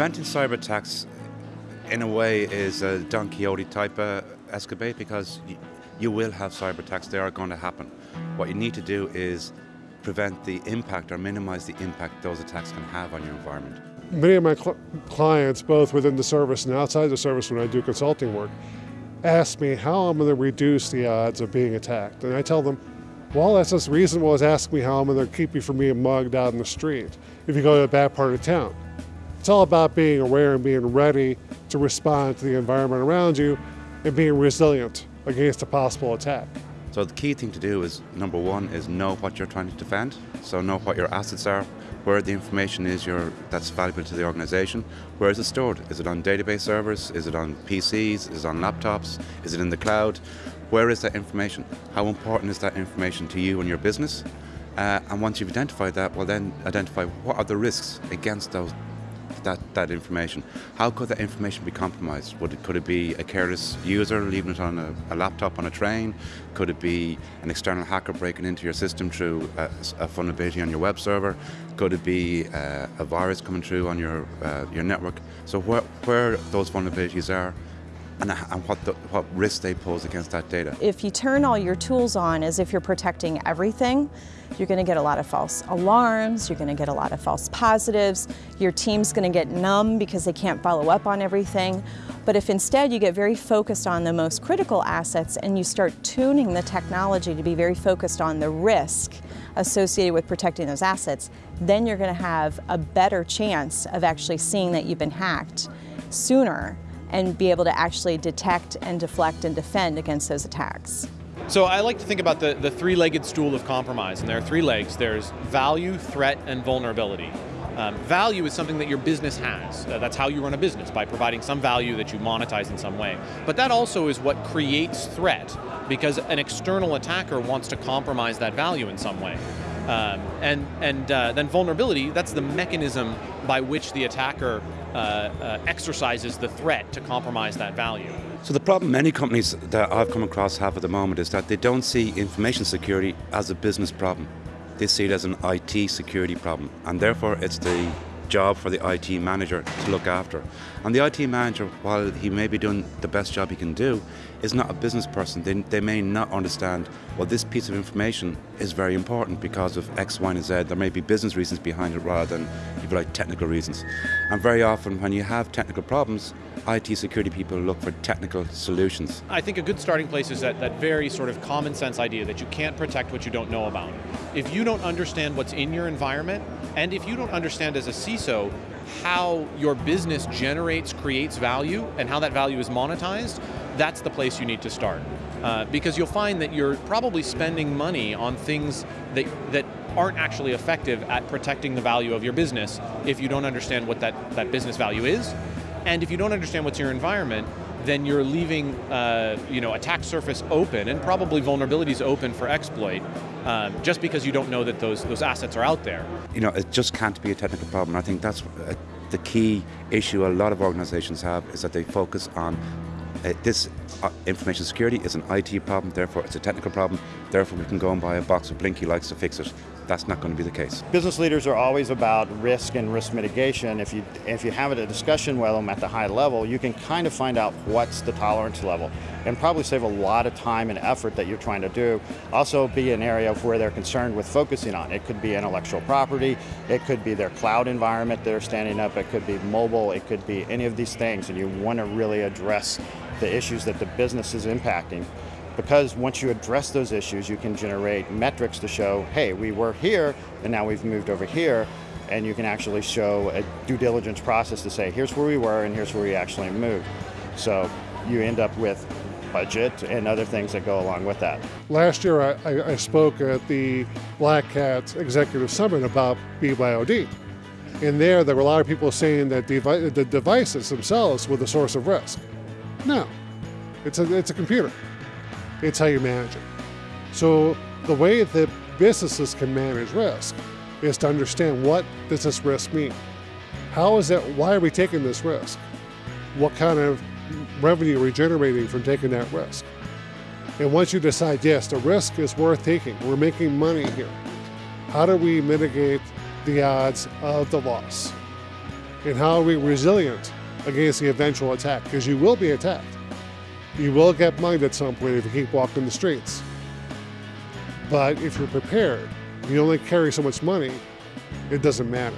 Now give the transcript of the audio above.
Preventing cyber attacks, in a way, is a Don Quixote type of escapade because you will have cyber attacks. They are going to happen. What you need to do is prevent the impact or minimize the impact those attacks can have on your environment. Many of my cl clients, both within the service and outside the service when I do consulting work, ask me how I'm going to reduce the odds of being attacked. And I tell them, well, that's as reasonable as asking me how I'm going to keep you from being mugged out in the street if you go to a bad part of town. It's all about being aware and being ready to respond to the environment around you and being resilient against a possible attack. So the key thing to do is, number one, is know what you're trying to defend. So know what your assets are, where the information is your, that's valuable to the organization. Where is it stored? Is it on database servers? Is it on PCs? Is it on laptops? Is it in the cloud? Where is that information? How important is that information to you and your business? Uh, and once you've identified that, well then identify what are the risks against those that, that information. How could that information be compromised? Would it, could it be a careless user leaving it on a, a laptop on a train? Could it be an external hacker breaking into your system through a, a vulnerability on your web server? Could it be uh, a virus coming through on your, uh, your network? So where, where those vulnerabilities are, and, what, the, what risks they pose against that data. If you turn all your tools on as if you're protecting everything, you're going to get a lot of false alarms, you're going to get a lot of false positives, your team's going to get numb because they can't follow up on everything. But if instead you get very focused on the most critical assets and you start tuning the technology to be very focused on the risk associated with protecting those assets, then you're going to have a better chance of actually seeing that you've been hacked sooner and be able to actually detect and deflect and defend against those attacks. So I like to think about the, the three-legged stool of compromise, and there are three legs. There's value, threat, and vulnerability. Um, value is something that your business has. Uh, that's how you run a business, by providing some value that you monetize in some way. But that also is what creates threat, because an external attacker wants to compromise that value in some way. Um, and and uh, then vulnerability, that's the mechanism by which the attacker uh, uh, exercises the threat to compromise that value. So the problem many companies that I've come across have at the moment is that they don't see information security as a business problem. They see it as an IT security problem, and therefore it's the job for the IT manager to look after. And the IT manager, while he may be doing the best job he can do, is not a business person. They, they may not understand, well, this piece of information is very important because of X, Y, and Z. There may be business reasons behind it rather than, if like, technical reasons. And very often when you have technical problems, IT security people look for technical solutions. I think a good starting place is that, that very sort of common sense idea that you can't protect what you don't know about. If you don't understand what's in your environment, and if you don't understand as a CISO how your business generates, creates value, and how that value is monetized, that's the place you need to start. Uh, because you'll find that you're probably spending money on things that, that aren't actually effective at protecting the value of your business if you don't understand what that, that business value is. And if you don't understand what's your environment, then you're leaving uh, you know, attack surface open and probably vulnerabilities open for exploit um, just because you don't know that those, those assets are out there. You know, it just can't be a technical problem. I think that's uh, the key issue a lot of organizations have is that they focus on uh, this uh, information security is an IT problem, therefore it's a technical problem, therefore we can go and buy a box of Blinky lights to fix it. That's not going to be the case. Business leaders are always about risk and risk mitigation. If you, if you have a discussion with them at the high level, you can kind of find out what's the tolerance level and probably save a lot of time and effort that you're trying to do. Also be an area of where they're concerned with focusing on. It could be intellectual property, it could be their cloud environment they're standing up, it could be mobile, it could be any of these things and you want to really address the issues that the business is impacting. Because once you address those issues, you can generate metrics to show, hey, we were here, and now we've moved over here, and you can actually show a due diligence process to say, here's where we were, and here's where we actually moved. So you end up with budget and other things that go along with that. Last year, I, I spoke at the Black Hat Executive Summit about BYOD. And there, there were a lot of people saying that devi the devices themselves were the source of risk. No, it's a, it's a computer. It's how you manage it. So the way that businesses can manage risk is to understand what does this risk mean? How is that, why are we taking this risk? What kind of revenue are we generating from taking that risk? And once you decide, yes, the risk is worth taking, we're making money here, how do we mitigate the odds of the loss? And how are we resilient against the eventual attack? Because you will be attacked. You will get mugged at some point if you keep walking the streets. But if you're prepared, you only carry so much money, it doesn't matter.